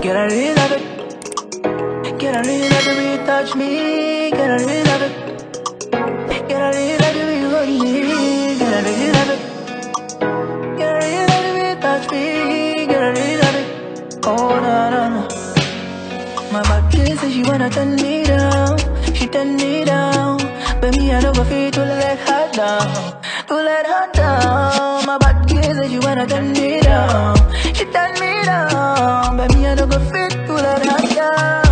Get I really love it. Get I really love the way you touch me. Get I really love it. Get I really love the way you hold me. Get I really love it. Get I really love the way you touch me. Get I really love it. Oh na na na. My body says she wanna turn me down. She turn me down. But me I don't go fit to let her down. To let her down. My body says she wanna turn me down. She turn bulan go.